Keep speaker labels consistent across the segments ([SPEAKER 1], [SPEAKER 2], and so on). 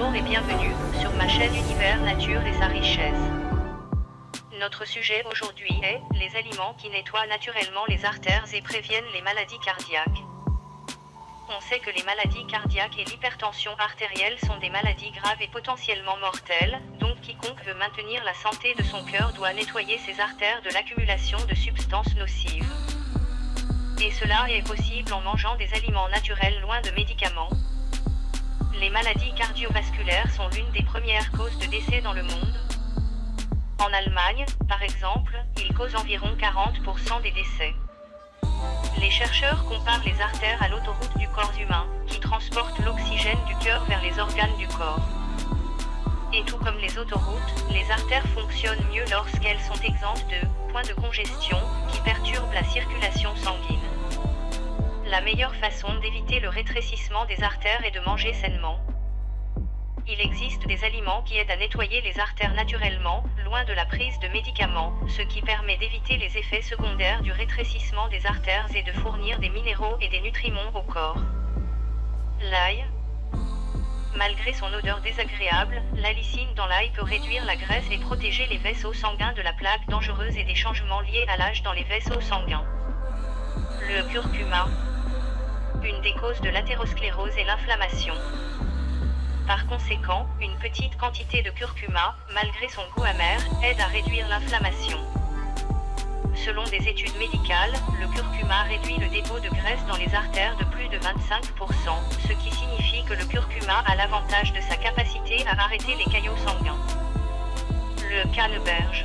[SPEAKER 1] Bonjour et bienvenue sur ma chaîne Univers Nature et sa richesse. Notre sujet aujourd'hui est les aliments qui nettoient naturellement les artères et préviennent les maladies cardiaques. On sait que les maladies cardiaques et l'hypertension artérielle sont des maladies graves et potentiellement mortelles, donc quiconque veut maintenir la santé de son cœur doit nettoyer ses artères de l'accumulation de substances nocives. Et cela est possible en mangeant des aliments naturels loin de médicaments, les maladies cardiovasculaires sont l'une des premières causes de décès dans le monde. En Allemagne, par exemple, ils causent environ 40% des décès. Les chercheurs comparent les artères à l'autoroute du corps humain, qui transporte l'oxygène du cœur vers les organes du corps. Et tout comme les autoroutes, les artères fonctionnent mieux lorsqu'elles sont exemptes de points de congestion qui perturbent la circulation sanguine. La meilleure façon d'éviter le rétrécissement des artères est de manger sainement. Il existe des aliments qui aident à nettoyer les artères naturellement, loin de la prise de médicaments, ce qui permet d'éviter les effets secondaires du rétrécissement des artères et de fournir des minéraux et des nutriments au corps. L'ail. Malgré son odeur désagréable, la lysine dans l'ail peut réduire la graisse et protéger les vaisseaux sanguins de la plaque dangereuse et des changements liés à l'âge dans les vaisseaux sanguins. Le curcuma, une des causes de l'athérosclérose est l'inflammation. Par conséquent, une petite quantité de curcuma, malgré son goût amer, aide à réduire l'inflammation. Selon des études médicales, le curcuma réduit le dépôt de graisse dans les artères de plus de 25%, ce qui signifie que le curcuma a l'avantage de sa capacité à arrêter les caillots sanguins. Le canneberge.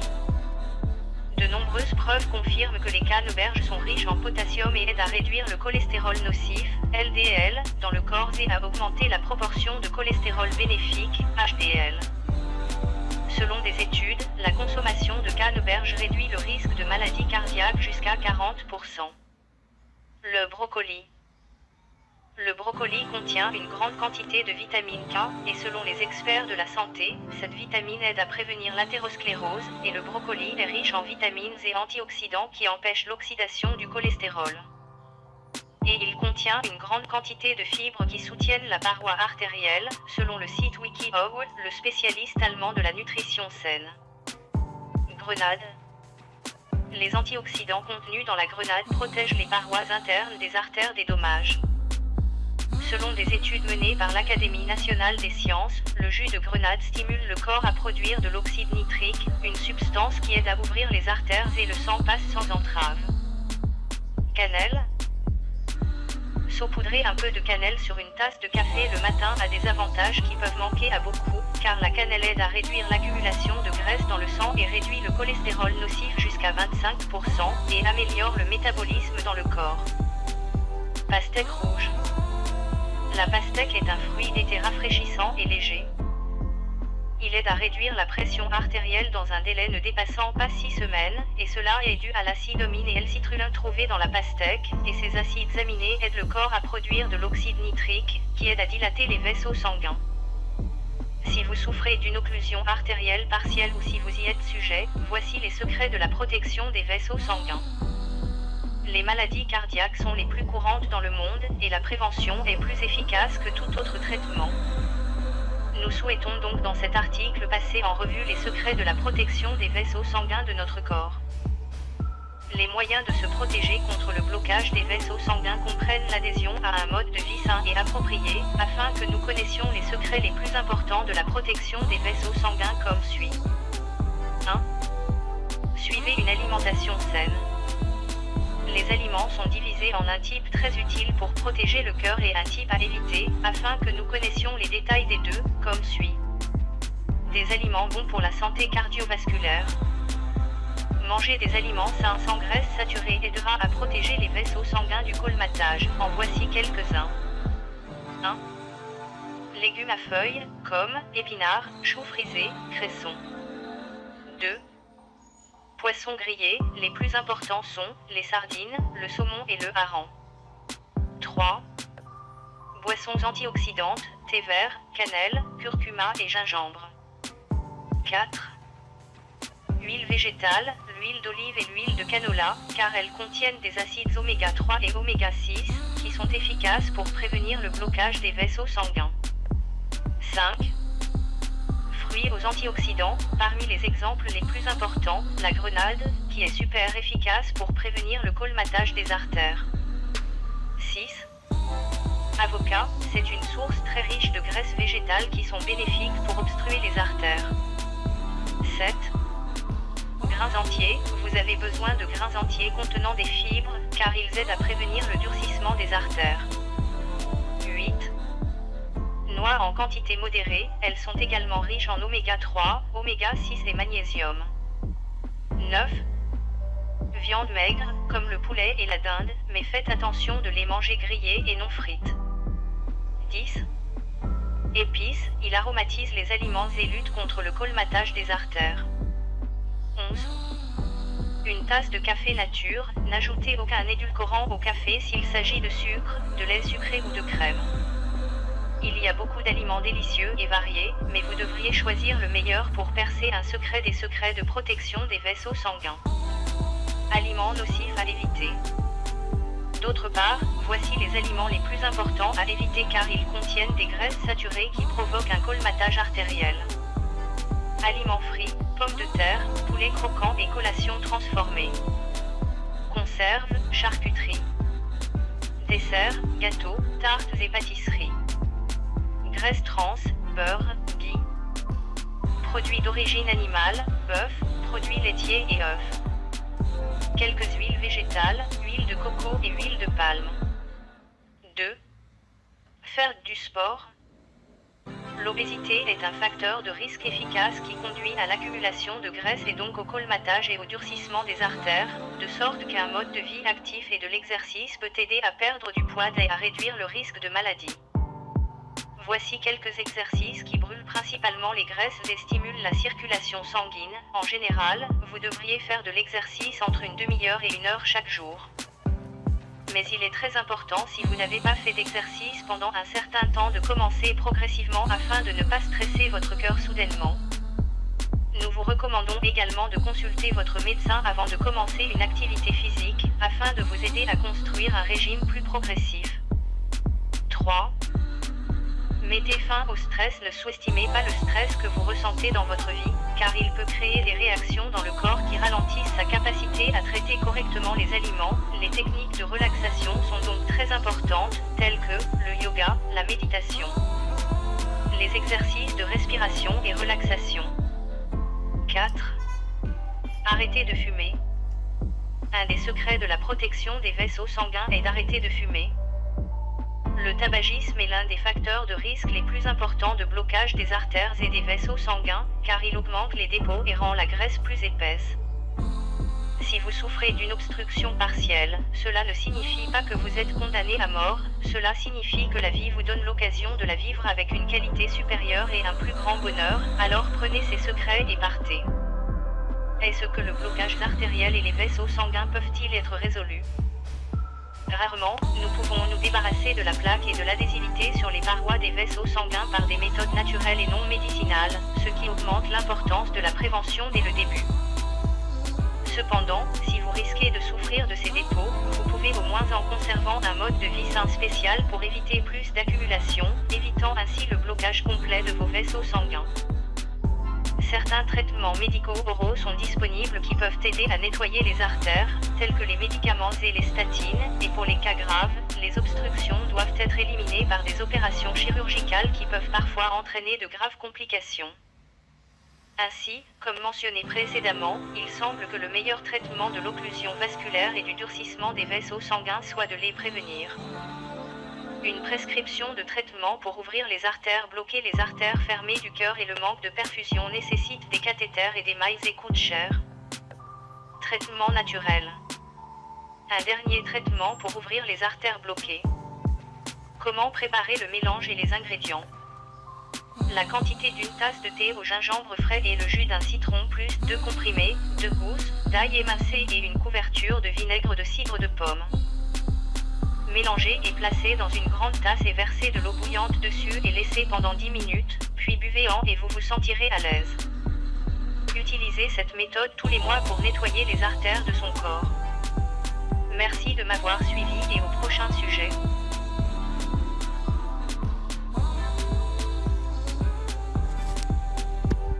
[SPEAKER 1] Preuves confirment que les canneberges sont riches en potassium et aident à réduire le cholestérol nocif, LDL, dans le corps et à augmenter la proportion de cholestérol bénéfique, HDL. Selon des études, la consommation de canneberges réduit le risque de maladie cardiaque jusqu'à 40%. Le brocoli. Le brocoli contient une grande quantité de vitamine K, et selon les experts de la santé, cette vitamine aide à prévenir l'athérosclérose, et le brocoli est riche en vitamines et antioxydants qui empêchent l'oxydation du cholestérol. Et il contient une grande quantité de fibres qui soutiennent la paroi artérielle, selon le site WikiHow, le spécialiste allemand de la nutrition saine. Grenade. Les antioxydants contenus dans la grenade protègent les parois internes des artères des dommages. Selon des études menées par l'Académie nationale des sciences, le jus de grenade stimule le corps à produire de l'oxyde nitrique, une substance qui aide à ouvrir les artères et le sang passe sans entrave. Cannelle Saupoudrer un peu de cannelle sur une tasse de café le matin a des avantages qui peuvent manquer à beaucoup, car la cannelle aide à réduire l'accumulation de graisse dans le sang et réduit le cholestérol nocif jusqu'à 25% et améliore le métabolisme dans le corps. Pastèque rouge la pastèque est un fruit d'été rafraîchissant et léger. Il aide à réduire la pression artérielle dans un délai ne dépassant pas 6 semaines, et cela est dû à l'acide omine et L-citrulline trouvé dans la pastèque, et ces acides aminés aident le corps à produire de l'oxyde nitrique, qui aide à dilater les vaisseaux sanguins. Si vous souffrez d'une occlusion artérielle partielle ou si vous y êtes sujet, voici les secrets de la protection des vaisseaux sanguins. Les maladies cardiaques sont les plus courantes dans le monde, et la prévention est plus efficace que tout autre traitement. Nous souhaitons donc dans cet article passer en revue les secrets de la protection des vaisseaux sanguins de notre corps. Les moyens de se protéger contre le blocage des vaisseaux sanguins comprennent l'adhésion à un mode de vie sain et approprié, afin que nous connaissions les secrets les plus importants de la protection des vaisseaux sanguins comme suit. 1. Suivez une alimentation saine les aliments sont divisés en un type très utile pour protéger le cœur et un type à éviter, afin que nous connaissions les détails des deux, comme suit. Des aliments bons pour la santé cardiovasculaire. Manger des aliments sains sans graisse saturée aidera à protéger les vaisseaux sanguins du colmatage. En voici quelques-uns. 1. Légumes à feuilles, comme épinards, choux frisés, cressons. 2 poissons grillés, les plus importants sont les sardines, le saumon et le hareng. 3. Boissons antioxydantes, thé vert, cannelle, curcuma et gingembre. 4. Huile végétale, l'huile d'olive et l'huile de canola, car elles contiennent des acides oméga 3 et oméga 6, qui sont efficaces pour prévenir le blocage des vaisseaux sanguins. 5 aux antioxydants, parmi les exemples les plus importants, la grenade, qui est super efficace pour prévenir le colmatage des artères. 6. Avocat, c'est une source très riche de graisses végétales qui sont bénéfiques pour obstruer les artères. 7. Grains entiers, vous avez besoin de grains entiers contenant des fibres, car ils aident à prévenir le durcissement des artères. 8. Noix en quantité modérée, elles sont également riches en oméga 3, oméga 6 et magnésium. 9. Viande maigre, comme le poulet et la dinde, mais faites attention de les manger grillés et non frites. 10. Épices, il aromatise les aliments et lutte contre le colmatage des artères. 11. Une tasse de café nature, n'ajoutez aucun édulcorant au café s'il s'agit de sucre, de lait sucré ou de crème. Il y a beaucoup d'aliments délicieux et variés, mais vous devriez choisir le meilleur pour percer un secret des secrets de protection des vaisseaux sanguins. Aliments nocifs à éviter. D'autre part, voici les aliments les plus importants à éviter car ils contiennent des graisses saturées qui provoquent un colmatage artériel. Aliments frits, pommes de terre, poulet croquant et collations transformées. Conserves, charcuterie. Desserts, gâteaux, tartes et pâtisseries. Graisse trans, beurre, ghee. Produits d'origine animale, bœuf, produits laitiers et œufs. Quelques huiles végétales, huile de coco et huile de palme. 2. Faire du sport, L'obésité est un facteur de risque efficace qui conduit à l'accumulation de graisse et donc au colmatage et au durcissement des artères, de sorte qu'un mode de vie actif et de l'exercice peut aider à perdre du poids et à réduire le risque de maladie. Voici quelques exercices qui brûlent principalement les graisses et stimulent la circulation sanguine. En général, vous devriez faire de l'exercice entre une demi-heure et une heure chaque jour mais il est très important si vous n'avez pas fait d'exercice pendant un certain temps de commencer progressivement afin de ne pas stresser votre cœur soudainement. Nous vous recommandons également de consulter votre médecin avant de commencer une activité physique, afin de vous aider à construire un régime plus progressif. 3. Mettez fin au stress, ne sous-estimez pas le stress que vous ressentez dans votre vie, car il peut créer des réactions dans le corps qui ralentissent sa capacité à traiter correctement les aliments. Les techniques de relaxation sont donc très importantes, telles que le yoga, la méditation, les exercices de respiration et relaxation. 4. Arrêtez de fumer. Un des secrets de la protection des vaisseaux sanguins est d'arrêter de fumer. Le tabagisme est l'un des facteurs de risque les plus importants de blocage des artères et des vaisseaux sanguins, car il augmente les dépôts et rend la graisse plus épaisse. Si vous souffrez d'une obstruction partielle, cela ne signifie pas que vous êtes condamné à mort, cela signifie que la vie vous donne l'occasion de la vivre avec une qualité supérieure et un plus grand bonheur, alors prenez ces secrets et partez. Est-ce que le blocage artériel et les vaisseaux sanguins peuvent-ils être résolus? Rarement, nous pouvons nous débarrasser de la plaque et de l'adhésivité sur les parois des vaisseaux sanguins par des méthodes naturelles et non médicinales, ce qui augmente l'importance de la prévention dès le début. Cependant, si vous risquez de souffrir de ces dépôts, vous pouvez au moins en conservant un mode de vie sain spécial pour éviter plus d'accumulation, évitant ainsi le blocage complet de vos vaisseaux sanguins. Certains traitements médicaux oraux sont disponibles qui peuvent aider à nettoyer les artères, tels que les médicaments et les statines, et pour les cas graves, les obstructions doivent être éliminées par des opérations chirurgicales qui peuvent parfois entraîner de graves complications. Ainsi, comme mentionné précédemment, il semble que le meilleur traitement de l'occlusion vasculaire et du durcissement des vaisseaux sanguins soit de les prévenir. Une prescription de traitement pour ouvrir les artères, bloquer les artères fermées du cœur et le manque de perfusion nécessite des cathéters et des mailles et coûte cher. Traitement naturel. Un dernier traitement pour ouvrir les artères bloquées. Comment préparer le mélange et les ingrédients? La quantité d'une tasse de thé au gingembre frais et le jus d'un citron plus 2 comprimés, 2 gousses, d'ail émincé et une couverture de vinaigre de cidre de pomme. Mélangez et placez dans une grande tasse et versez de l'eau bouillante dessus et laissez pendant 10 minutes, puis buvez en et vous vous sentirez à l'aise. Utilisez cette méthode tous les mois pour nettoyer les artères de son corps. Merci de m'avoir suivi et au prochain sujet.